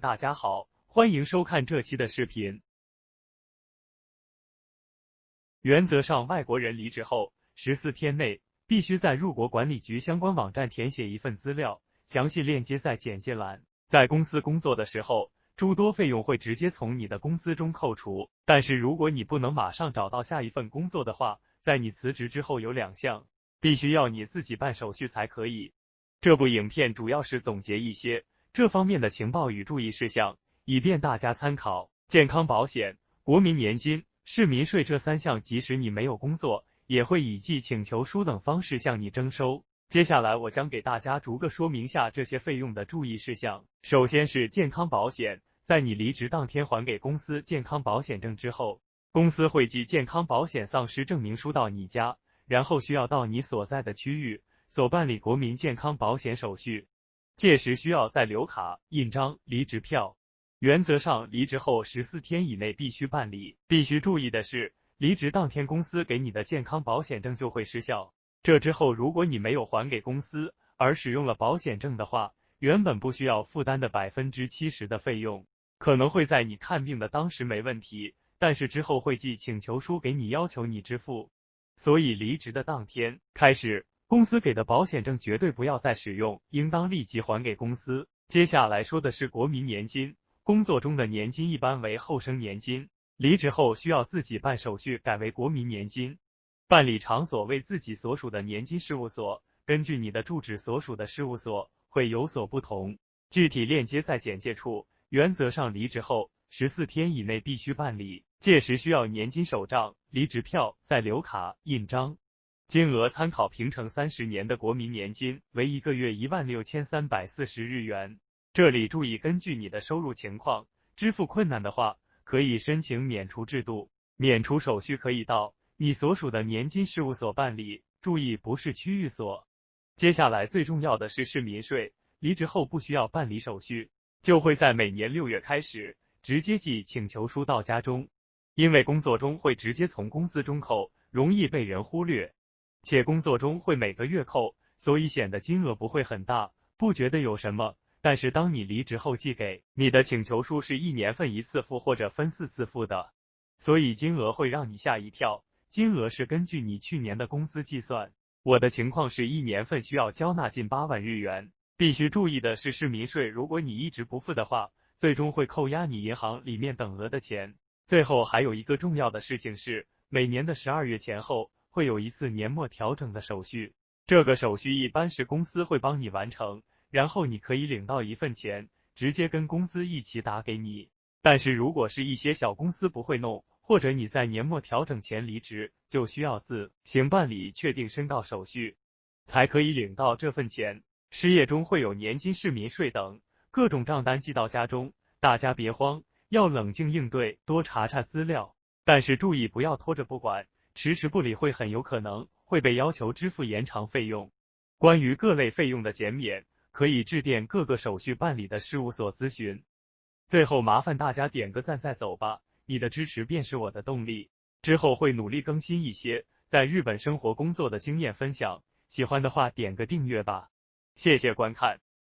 大家好，欢迎收看这期的视频。原则上，外国人离职后十四天内必须在入国管理局相关网站填写一份资料，详细链接在简介栏。在公司工作的时候，诸多费用会直接从你的工资中扣除。但是如果你不能马上找到下一份工作的话，在你辞职之后有两项必须要你自己办手续才可以。这部影片主要是总结一些这方面的情报与注意事项，以便大家参考。健康保险、国民年金。市民税这三项，即使你没有工作，也会以寄请求书等方式向你征收。接下来，我将给大家逐个说明下这些费用的注意事项。首先是健康保险，在你离职当天还给公司健康保险证之后，公司会寄健康保险丧失证明书到你家，然后需要到你所在的区域所办理国民健康保险手续，届时需要再留卡、印章、离职票。原则上，离职后十四天以内必须办理。必须注意的是，离职当天公司给你的健康保险证就会失效。这之后，如果你没有还给公司，而使用了保险证的话，原本不需要负担的百分之七十的费用，可能会在你看病的当时没问题，但是之后会寄请求书给你，要求你支付。所以，离职的当天开始，公司给的保险证绝对不要再使用，应当立即还给公司。接下来说的是国民年金。工作中的年金一般为后生年金，离职后需要自己办手续改为国民年金。办理场所为自己所属的年金事务所，根据你的住址所属的事务所会有所不同。具体链接在简介处。原则上，离职后十四天以内必须办理，届时需要年金手账、离职票、在留卡、印章。金额参考平成三十年的国民年金为一个月一万六千三百四十日元。这里注意，根据你的收入情况，支付困难的话，可以申请免除制度。免除手续可以到你所属的年金事务所办理，注意不是区域所。接下来最重要的是市民税，离职后不需要办理手续，就会在每年六月开始直接寄请求书到家中。因为工作中会直接从工资中扣，容易被人忽略，且工作中会每个月扣，所以显得金额不会很大，不觉得有什么。但是当你离职后寄给你的请求书是一年份一次付或者分四次付的，所以金额会让你吓一跳。金额是根据你去年的工资计算，我的情况是一年份需要交纳近八万日元。必须注意的是市民税，如果你一直不付的话，最终会扣押你银行里面等额的钱。最后还有一个重要的事情是，每年的十二月前后会有一次年末调整的手续，这个手续一般是公司会帮你完成。然后你可以领到一份钱，直接跟工资一起打给你。但是如果是一些小公司不会弄，或者你在年末调整前离职，就需要自行办理确定申报手续，才可以领到这份钱。失业中会有年金、市民税等各种账单寄到家中，大家别慌，要冷静应对，多查查资料。但是注意不要拖着不管，迟迟不理会，很有可能会被要求支付延长费用。关于各类费用的减免。可以致电各个手续办理的事务所咨询。最后麻烦大家点个赞再走吧，你的支持便是我的动力。之后会努力更新一些在日本生活工作的经验分享，喜欢的话点个订阅吧，谢谢观看。